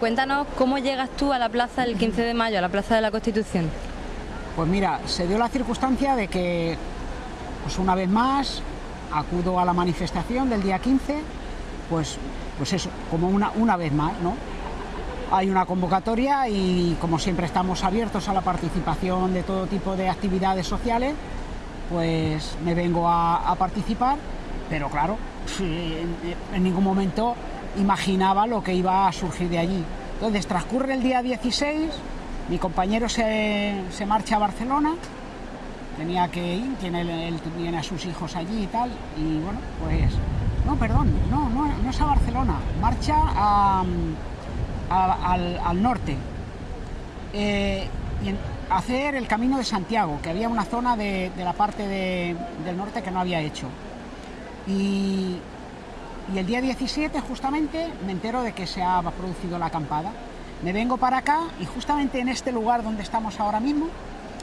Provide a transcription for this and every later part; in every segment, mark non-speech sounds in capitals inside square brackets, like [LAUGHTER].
Cuéntanos cómo llegas tú a la plaza el 15 de mayo, a la plaza de la Constitución. Pues mira, se dio la circunstancia de que, pues una vez más, acudo a la manifestación del día 15, pues, pues eso, como una, una vez más, ¿no? Hay una convocatoria y como siempre estamos abiertos a la participación de todo tipo de actividades sociales, pues me vengo a, participar, pero claro, [LAUGHS] en, ningún momento imaginaba lo que iba a surgir de allí. Entonces transcurre el día 16, mi compañero se, marcha a Barcelona, tenía que ir, tiene, él tiene a sus hijos allí y tal, y bueno, pues, no, perdón, no, no, no es a Barcelona, marcha a al, norte eh, y hacer el camino de Santiago, que había una zona de, la parte del norte que no había hecho. Y, y, el día 17 justamente me entero de que se ha producido la acampada. Me vengo para acá y justamente en este lugar donde estamos ahora mismo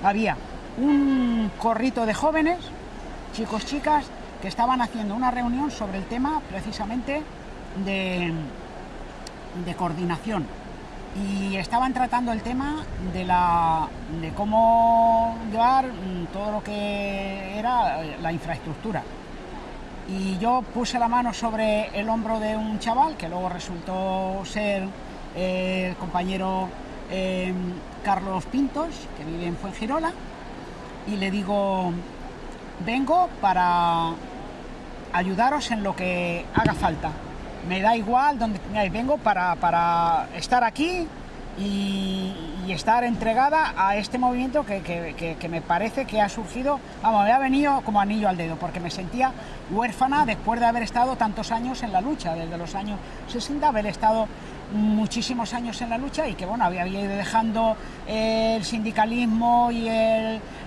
había un corrito de jóvenes, chicos, chicas, que estaban haciendo una reunión sobre el tema precisamente de, de coordinación y estaban tratando el tema de, la, de cómo llevar todo lo que era la infraestructura. Y yo puse la mano sobre el hombro de un chaval, que luego resultó ser eh, el compañero em, Carlos Pintos, que vive en Fuengirola, y le digo, vengo para ayudaros en lo que haga falta. Me da igual donde vengo para, estar aquí y, estar entregada a este movimiento que, me parece que ha surgido, vamos, me ha venido como anillo al dedo, porque me sentía huérfana después de haber estado tantos años en la lucha, desde los años 60, haber estado muchísimos años en la lucha y que bueno, había, ido dejando el sindicalismo y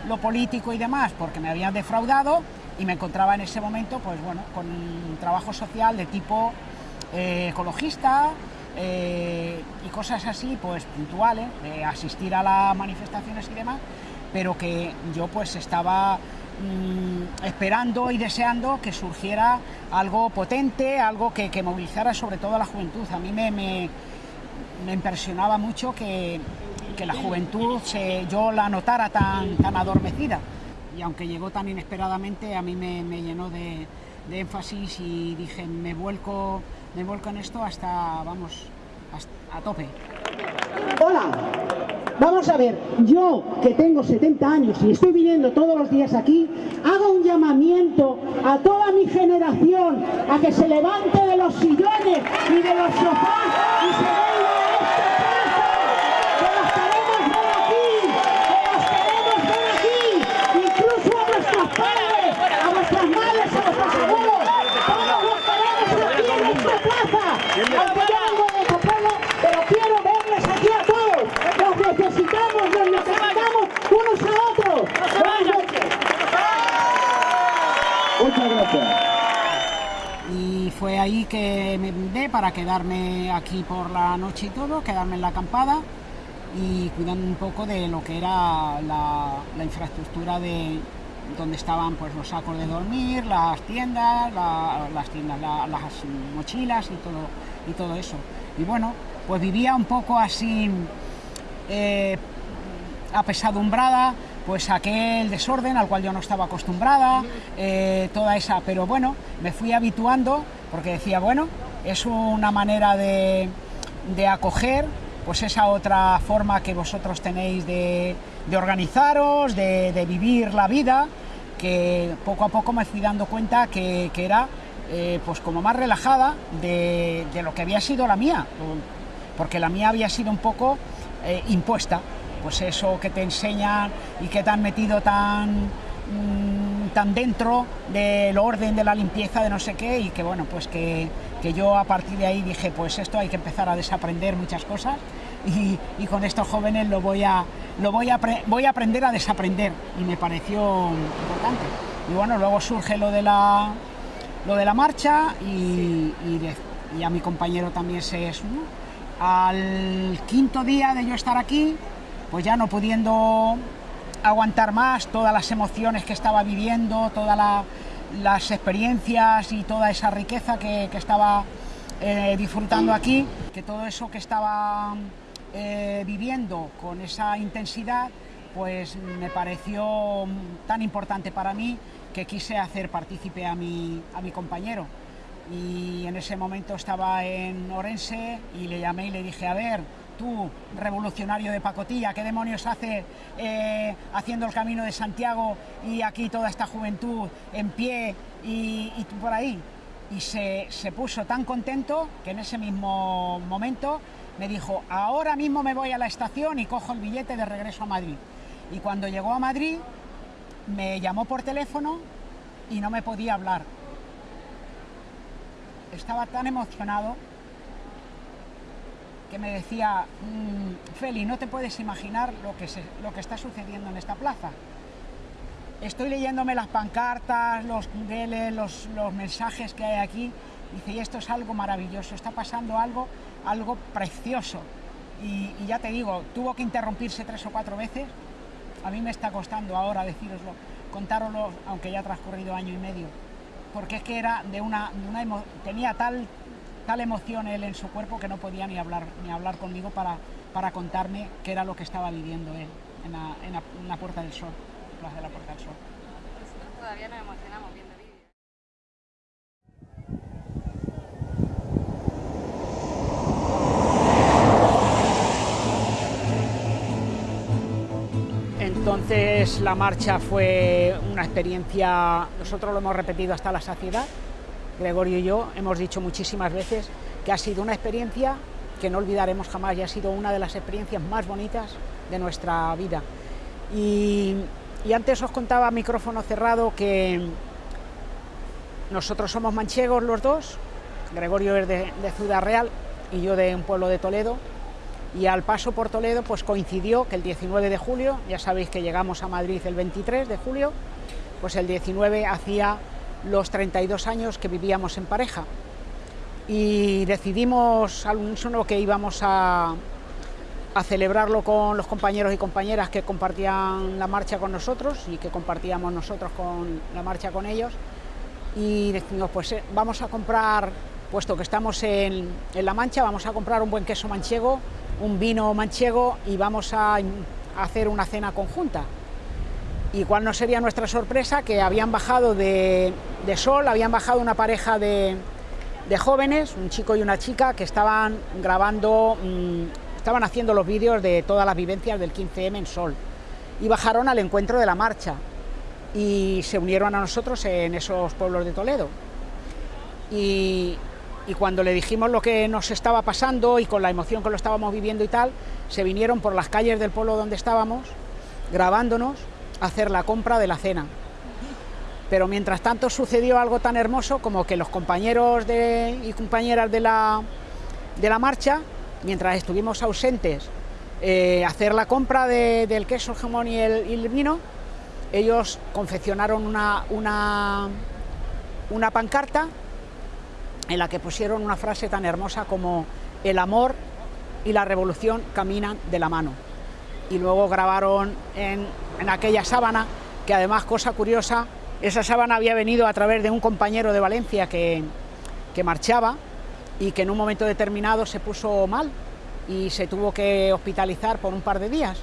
lo político y demás porque me habían defraudado y me encontraba en ese momento pues bueno, con un trabajo social de tipo eh, ecologista eh, y cosas así, pues puntuales, de asistir a las manifestaciones y demás, pero que yo pues estaba mm, esperando y deseando que surgiera algo potente, algo que, movilizara sobre todo a la juventud. A mí me, me, impresionaba mucho que, la juventud se, yo la notara tan, tan adormecida y aunque llegó tan inesperadamente, a mí me, llenó de, de énfasis y dije, me vuelco me vuelco en esto hasta, vamos, a tope. Hola, vamos a ver, yo que tengo 70 años y estoy viniendo todos los días aquí, hago un llamamiento a toda mi generación a que se levante de los sillones y de los sofás y se venga a esta plaza, que las queremos ver aquí, que las queremos ver aquí, incluso a nuestros padres, a vuestras madres, a vuestros abuelos, todos los queremos aquí en esta plaza, aunque yo vengo de otro pueblo, pero quiero verles aquí a todos, los necesitamos, los necesitamos unos a otros. Buenas noches. Muchas gracias. Y fue que me vine para quedarme aquí por la noche y todo, quedarme en la acampada y cuidando un poco de lo que era la, infraestructura de donde estaban pues los sacos de dormir, las tiendas, las tiendas, las mochilas y todo, y todo eso. Y bueno, pues vivía un poco así eh, apesadumbrada, pues aquel desorden al cual yo no estaba acostumbrada, eh, toda esa, pero bueno, me fui habituando porque decía, bueno, es una manera de, de acoger pues esa otra forma que vosotros tenéis de, organizaros, de, vivir la vida, que poco a poco me fui dando cuenta que, era eh, pues como más relajada de, lo que había sido la mía, porque la mía había sido un poco eh, impuesta, pues eso que te enseñan y que te han metido tan, mm, tan dentro del orden de la limpieza de no sé qué y que bueno, pues que que yo a partir de ahí dije, pues esto hay que empezar a desaprender muchas cosas y, con estos jóvenes lo voy a, lo voy a, voy a aprender a desaprender y me pareció importante. Y bueno, luego surge lo de la, lo de la marcha y, y, a mi compañero también se sumó. Al quinto día de yo estar aquí, pues ya no pudiendo aguantar más todas las emociones que estaba viviendo, toda la, las experiencias y toda esa riqueza que, estaba eh, disfrutando aquí, que todo eso que estaba eh, viviendo con esa intensidad, pues me pareció tan importante para mí que quise hacer partícipe a mi, a mi compañero. Y en ese momento estaba en Orense y le llamé y le dije, a ver, tú, revolucionario de pacotilla, ¿qué demonios hace eh, haciendo el camino de Santiago y aquí toda esta juventud en pie y, y tú por ahí? Y se, se puso tan contento que en ese mismo momento me dijo, ahora mismo me voy a la estación y cojo el billete de regreso a Madrid. Y cuando llegó a Madrid, me llamó por teléfono y no me podía hablar. Estaba tan emocionado que me decía, mmm, Feli, no te puedes imaginar lo que, se, lo que está sucediendo en esta plaza. Estoy leyéndome las pancartas, los cudeles, los, los mensajes que hay aquí. Dice, y esto es algo maravilloso, está pasando algo, algo precioso. Y, y ya te digo, tuvo que interrumpirse tres o cuatro veces. A mí me está costando ahora deciroslo, contároslo, aunque ya ha transcurrido año y medio. Porque es que era de una, de una tenía tal tal emoción él en su cuerpo que no podía ni hablar, ni hablar conmigo para, para contarme qué era lo que estaba viviendo él en la, en la, en la Puerta del Sol, Plaza de la Puerta del Sol. Nosotros todavía nos emocionamos viendo vídeos. Entonces la marcha fue una experiencia, nosotros lo hemos repetido hasta la saciedad, Gregorio y yo hemos dicho muchísimas veces que ha sido una experiencia que no olvidaremos jamás y ha sido una de las experiencias más bonitas de nuestra vida. Y, antes os contaba micrófono cerrado que nosotros somos manchegos los dos, Gregorio es de, de Ciudad Real y yo de un pueblo de Toledo, y al paso por Toledo pues coincidió que el 19 de julio, ya sabéis que llegamos a Madrid el 23 de julio, pues el 19 hacía los 32 años que vivíamos en pareja y decidimos al unísono que íbamos a, a, celebrarlo con los compañeros y compañeras que compartían la marcha con nosotros y que compartíamos nosotros con la marcha con ellos y decimos pues eh, vamos a comprar, puesto que estamos en, en La Mancha, vamos a comprar un buen queso manchego, un vino manchego y vamos a, a hacer una cena conjunta. Y cuál no sería nuestra sorpresa que habían bajado de, Sol, habían bajado una pareja de, jóvenes, un chico y una chica, que estaban grabando, mmm, estaban haciendo los vídeos de todas las vivencias del 15M en Sol. Y bajaron al encuentro de la marcha y se unieron a nosotros en esos pueblos de Toledo. Y, y cuando le dijimos lo que nos estaba pasando y con la emoción que lo estábamos viviendo y tal, se vinieron por las calles del pueblo donde estábamos, grabándonos, hacer la compra de la cena. Pero mientras tanto sucedió algo tan hermoso como que los compañeros de, y compañeras de la, de la marcha, mientras estuvimos ausentes, eh, hacer la compra de, del queso, el jamón y el, y el vino, ellos confeccionaron una, una, una pancarta en la que pusieron una frase tan hermosa como el amor y la revolución caminan de la mano. Y luego grabaron en, en, aquella sábana, que además, cosa curiosa, esa sábana había venido a través de un compañero de Valencia que, que marchaba y que en un momento determinado se puso mal y se tuvo que hospitalizar por un par de días.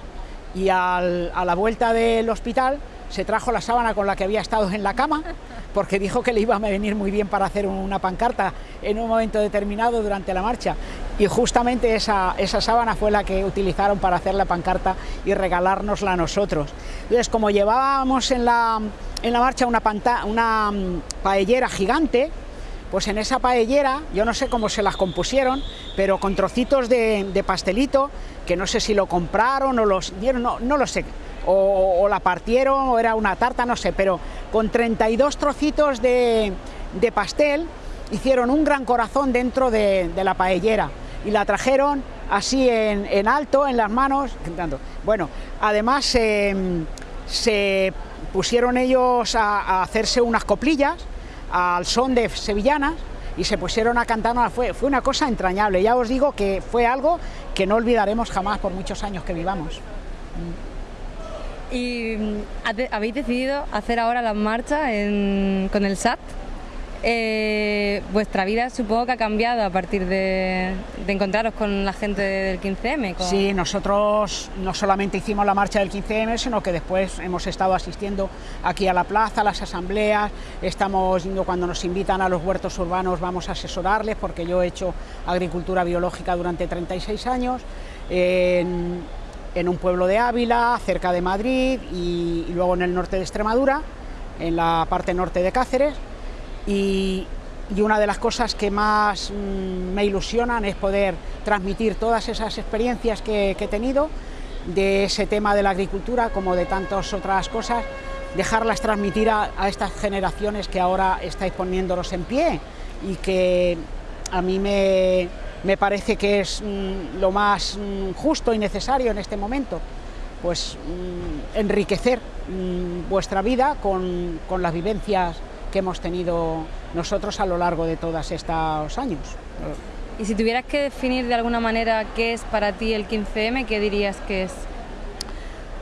Y al, a la vuelta del hospital se trajo la sábana con la que había estado en la cama, porque dijo que le iba a venir muy bien para hacer una pancarta en un momento determinado durante la marcha. Y justamente esa, esa sábana fue la que utilizaron para hacer la pancarta y regalárnosla a nosotros. Entonces, como llevábamos en la, en la marcha una, um, paellera gigante, pues en esa paellera, yo no sé cómo se las compusieron, pero con trocitos de, pastelito, que no sé si lo compraron o los dieron, no, no lo sé, o, la partieron o era una tarta, no sé, pero con 32 trocitos de, pastel hicieron un gran corazón dentro de, de la paellera y la trajeron así en, en, alto, en las manos, Bueno, además eh, se pusieron ellos a, hacerse unas coplillas al son de sevillanas y se pusieron a cantar, fue, fue una cosa entrañable, ya os digo que fue algo que no olvidaremos jamás por muchos años que vivamos. ¿Y habéis decidido hacer ahora la marcha en, con el SAT? Eh, vuestra vida supongo que ha cambiado a partir de, encontraros con la gente del 15M. Sí, nosotros no solamente hicimos la marcha del 15M, sino que después hemos estado asistiendo aquí a la plaza, a las asambleas, estamos yendo cuando nos invitan a los huertos urbanos, vamos a asesorarles, porque yo he hecho agricultura biológica durante 36 años. En, un pueblo de Ávila, cerca de Madrid y luego en el norte de Extremadura, en la parte norte de Cáceres y, una de las cosas que más mm, me ilusionan es poder transmitir todas esas experiencias que, he tenido de ese tema de la agricultura como de tantas otras cosas, dejarlas transmitir a, estas generaciones que ahora estáis poniéndolos en pie y que a mí me, parece que es mm, lo más mm, justo y necesario en este momento, pues enriquecer vuestra vida con, con las vivencias que hemos tenido nosotros a lo largo de todos estos años. Y si tuvieras que definir de alguna manera qué es para ti el 15M, ¿qué dirías que es?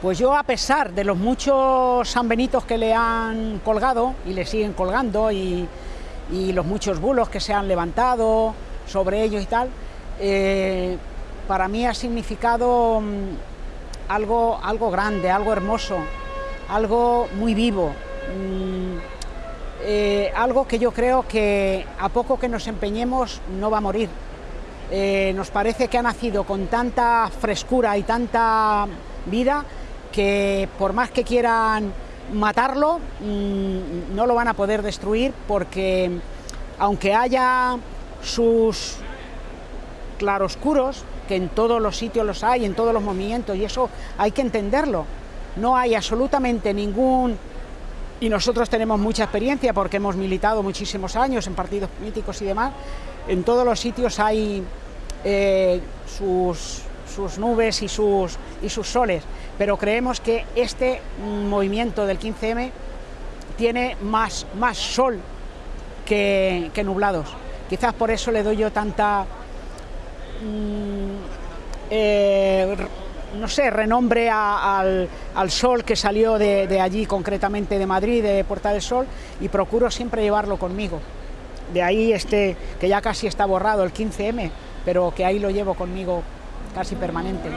Pues yo, a pesar de los muchos sanbenitos que le han colgado y le siguen colgando y, los muchos bulos que se han levantado sobre ellos y tal, eh, para mí ha significado mm, algo, algo grande, algo hermoso, algo muy vivo. Mm, eh, algo que yo creo que a poco que nos empeñemos no va a morir. Eh, nos parece que ha nacido con tanta frescura y tanta vida que por más que quieran matarlo, mm, no lo van a poder destruir porque aunque haya sus claroscuros, que en todos los sitios los hay, en todos los movimientos, y eso hay que entenderlo, no hay absolutamente ningún y nosotros tenemos mucha experiencia porque hemos militado muchísimos años en partidos políticos y demás. En todos los sitios hay eh, sus, nubes y sus, soles, pero creemos que este movimiento del 15M tiene más, más sol que, nublados. Quizás por eso le doy yo tanta... Mm, eh, no sé, renombre al, sol que salió de, allí, concretamente de Madrid, de Puerta del Sol, y procuro siempre llevarlo conmigo. De ahí este, que ya casi está borrado, el 15M, pero que ahí lo llevo conmigo casi permanente.